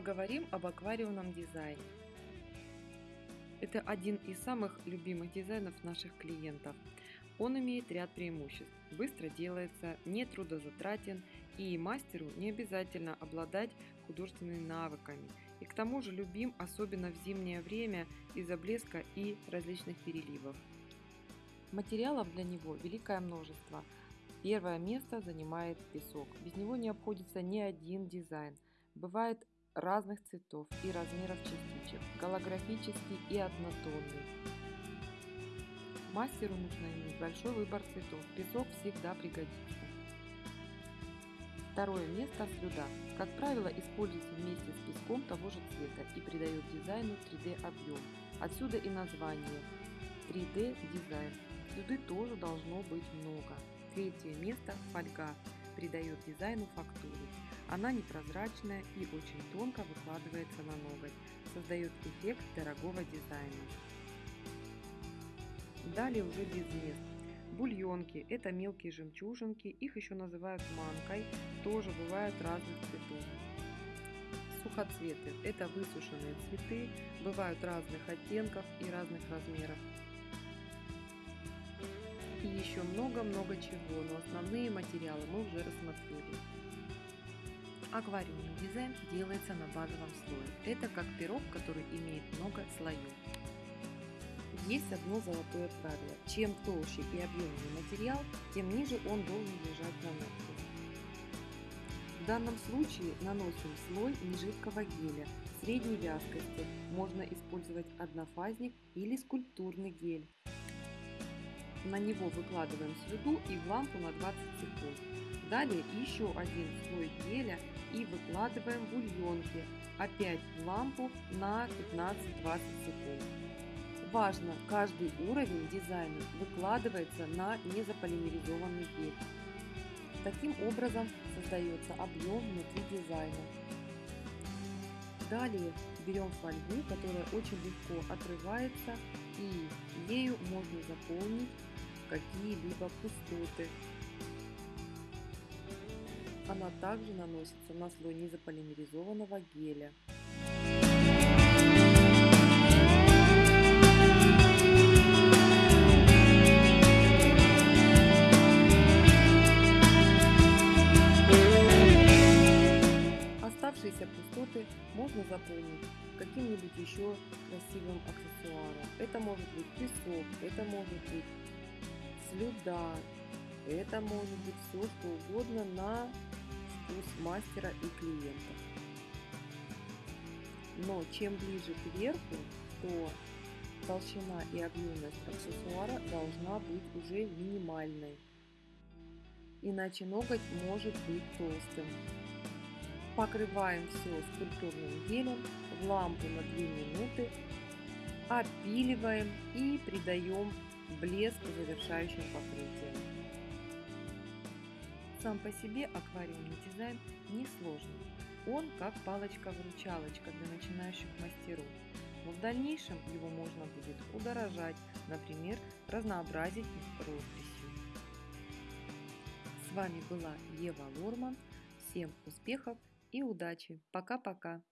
Поговорим об аквариумном дизайне. Это один из самых любимых дизайнов наших клиентов. Он имеет ряд преимуществ. Быстро делается, не трудозатратен и мастеру не обязательно обладать художественными навыками. И к тому же любим особенно в зимнее время из-за блеска и различных переливов. Материалов для него великое множество. Первое место занимает песок. Без него не обходится ни один дизайн. Бывает разных цветов и размеров частичек, голографический и однотонный. Мастеру нужно иметь большой выбор цветов, песок всегда пригодится. Второе место – слюда. Как правило, используется вместе с песком того же цвета и придает дизайну 3D объем. Отсюда и название 3D дизайн. Слюды тоже должно быть много. Третье место – фольга. Придает дизайну фактуру. Она непрозрачная и очень тонко выкладывается на ноготь, создает эффект дорогого дизайна. Далее уже без мест. Бульонки – это мелкие жемчужинки, их еще называют манкой, тоже бывают разных цветов. Сухоцветы – это высушенные цветы, бывают разных оттенков и разных размеров. И еще много-много чего, но основные материалы мы уже рассмотрели. Аквариумный дизайн делается на базовом слое. Это как пирог, который имеет много слоев. Есть одно золотое правило. Чем толще и объемнее материал, тем ниже он должен лежать на ногте. В данном случае наносим слой нежидкого геля средней вязкости. Можно использовать однофазник или скульптурный гель. На него выкладываем слюду и в лампу на 20 секунд. Далее еще один слой геля и выкладываем бульонки, опять в лампу на 15-20 секунд. Важно, каждый уровень дизайна выкладывается на незаполимеризованный гель. Таким образом создается объем внутри дизайна. Далее берем фольгу, которая очень легко отрывается и ею можно заполнить какие-либо пустоты она также наносится на слой низополимеризованного геля. Оставшиеся пустоты можно заполнить каким-нибудь еще красивым аксессуаром. Это может быть песок, это может быть слюда, это может быть все что угодно на вкус мастера и клиента. Но чем ближе к верху, то толщина и объемность аксессуара должна быть уже минимальной. Иначе ноготь может быть толстым. Покрываем все скульптурным гелем в лампу на 2 минуты, опиливаем и придаем блеск завершающим покрытием. Сам по себе аквариумный дизайн несложный. Он как палочка-выручалочка для начинающих мастеров. Но в дальнейшем его можно будет удорожать, например, разнообразить росписью. С вами была Ева Лорман. Всем успехов и удачи. Пока-пока.